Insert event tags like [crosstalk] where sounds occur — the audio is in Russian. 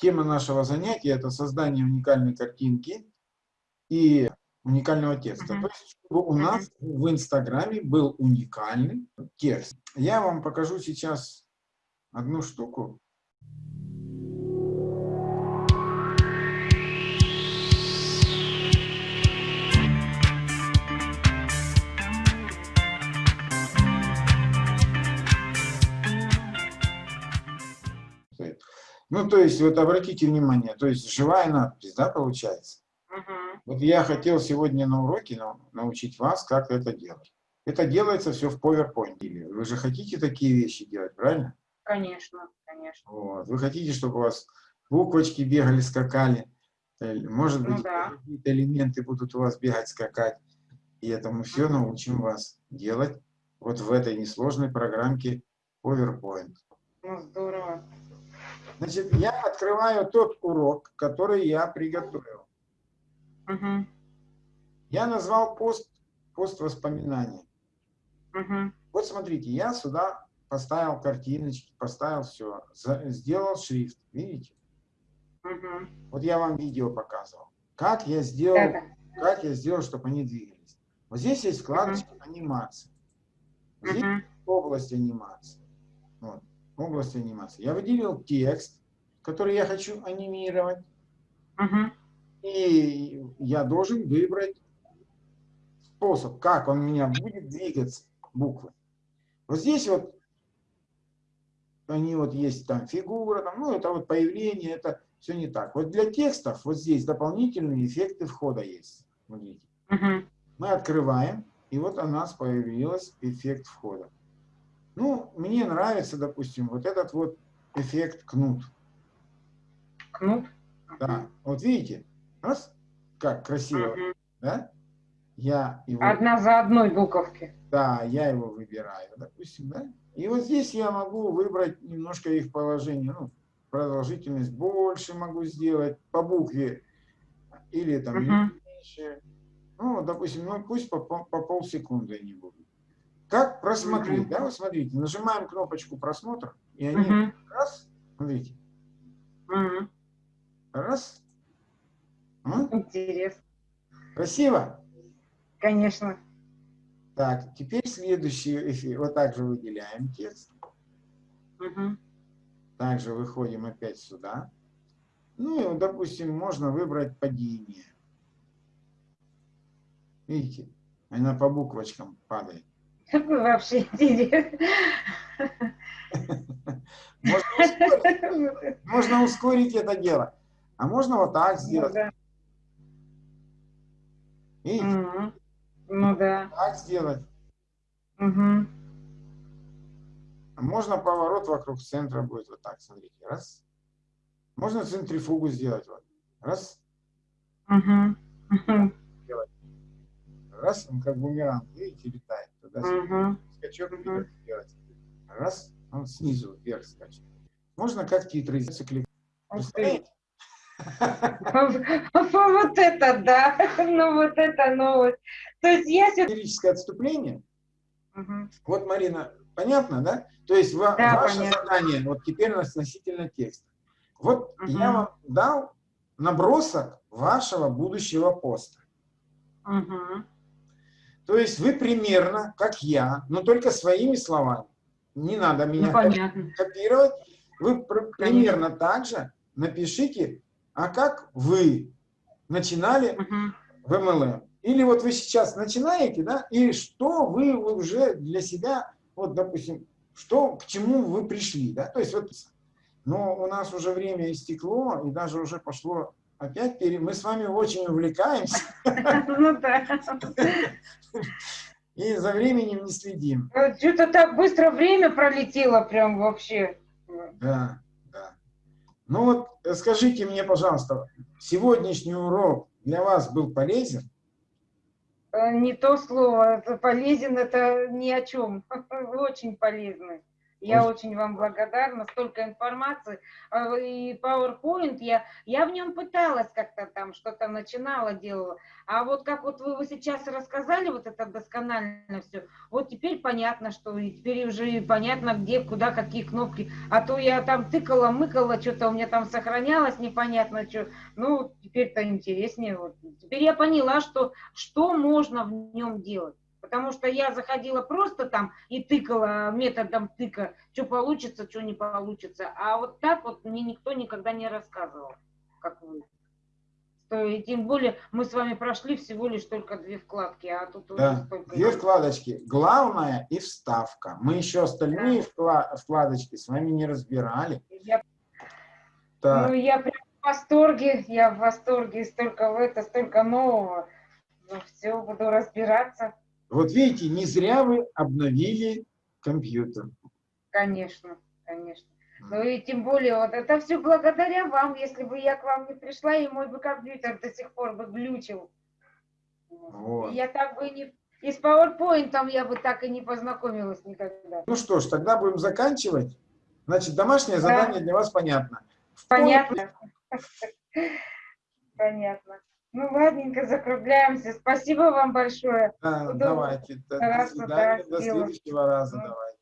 тема нашего занятия – это создание уникальной картинки и уникального текста. То есть, чтобы у нас в Инстаграме был уникальный текст. Я вам покажу сейчас одну штуку. Ну, то есть, вот обратите внимание, то есть живая надпись, да, получается? Угу. Вот я хотел сегодня на уроке научить вас, как это делать. Это делается все в PowerPoint. Вы же хотите такие вещи делать, правильно? Конечно, конечно. Вот. Вы хотите, чтобы у вас буквочки бегали, скакали. Э, может быть, ну, да. какие-то элементы будут у вас бегать, скакать. И это мы все научим вас делать вот в этой несложной программке PowerPoint. Ну, здорово. Значит, я открываю тот урок, который я приготовил. Угу. Я назвал пост, пост воспоминаний. Угу. Вот смотрите, я сюда поставил картиночки, поставил все, сделал шрифт, видите? Угу. Вот я вам видео показывал. Как я сделал, да. как я сделал, чтобы они двигались. Вот здесь есть вкладочка угу. анимации. Здесь угу. область анимации. Вот области анимации. Я выделил текст, который я хочу анимировать. Угу. И я должен выбрать способ, как он у меня будет двигаться, буквы. Вот здесь вот они вот есть там фигура, там, ну это вот появление, это все не так. Вот для текстов вот здесь дополнительные эффекты входа есть. Смотрите. Угу. Мы открываем, и вот у нас появился эффект входа. Ну, мне нравится, допустим, вот этот вот эффект кнут. Кнут? Да. Вот видите? Раз, как красиво, угу. да? Я его... Одна за одной буковки. Да, я его выбираю, допустим, да? И вот здесь я могу выбрать немножко их положение, ну, продолжительность больше могу сделать по букве, или там угу. меньше. Ну, допустим, ну, пусть по, по, по полсекунды они будут. Как просмотреть? Да, вы смотрите, нажимаем кнопочку просмотр, и они угу. раз, смотрите, угу. раз. А? Интересно. Красиво? Конечно. Так, теперь следующий эфир. Вот так же выделяем текст. Угу. Также выходим опять сюда. Ну, допустим, можно выбрать падение. Видите, она по буквочкам падает. Какой вообще интерес? Можно ускорить, можно ускорить это дело. А можно вот так ну сделать. Ну, да. Видите? Угу. Ну да. Так сделать. Угу. Можно поворот вокруг центра будет вот так, смотрите. Раз. Можно центрифугу сделать. Вот. Раз. Угу. Раз, он как бумеранг, видите, летает туда угу. скачок угу. сделать. Раз, он снизу вверх скачет. Можно как циклик. Представляете? Вот это да, [laughs] ну вот это новость. То есть я Лирическое отступление. Вот, Марина, понятно, да? То есть да, ваше понятно. задание, вот теперь относительно текста. Вот угу. я вам дал набросок вашего будущего поста. Угу. То есть вы примерно, как я, но только своими словами. Не надо меня ну, копировать. Вы примерно Конечно. так же напишите, а как вы начинали угу. в MLM. Или вот вы сейчас начинаете, да, и что вы уже для себя, вот, допустим, что, к чему вы пришли, да, то есть вот, но у нас уже время истекло, и даже уже пошло Опять пере... мы с вами очень увлекаемся. [laughs] Ну да. И за временем не следим. Что-то так быстро время пролетело прям вообще. Да, да. Ну вот э, скажите мне, пожалуйста, сегодняшний урок для вас был полезен? Э, не то слово. Полезен это ни о чем. [laughs] Очень полезный. Я Ой. очень вам благодарна, столько информации. А, и PowerPoint, я, я в нем пыталась как-то там, что-то начинала, делала. А вот как вот вы, вы сейчас рассказали, вот это досконально все, вот теперь понятно, что и теперь уже понятно, где, куда, какие кнопки. А то я там тыкала, мыкала, что-то у меня там сохранялось, непонятно что. Ну, теперь-то интереснее. Вот. Теперь я поняла, что, что можно в нем делать. Потому что я заходила просто там и тыкала методом тыка, что получится, что не получится. А вот так вот мне никто никогда не рассказывал, как вы. И тем более мы с вами прошли всего лишь только две вкладки, а тут да, две вкладочки. Главное и вставка. Мы еще остальные да. вкладочки с вами не разбирали. Я, ну, я прям в восторге, я в восторге, столько в это, столько нового. Ну, все, буду разбираться. Вот видите, не зря вы обновили компьютер. Конечно, конечно. Ну и тем более, вот это все благодаря вам. Если бы я к вам не пришла, и мой бы компьютер до сих пор бы глючил. Вот. Я так бы не... И с PowerPoint я бы так и не познакомилась никогда. Ну что ж, тогда будем заканчивать. Значит, домашнее да. задание для вас понятно. Понятно. [laughs] Понятно. Ну, ладненько, закругляемся. Спасибо вам большое. Да, давайте. До, до свидания. До следующего раза. Ну. Давайте.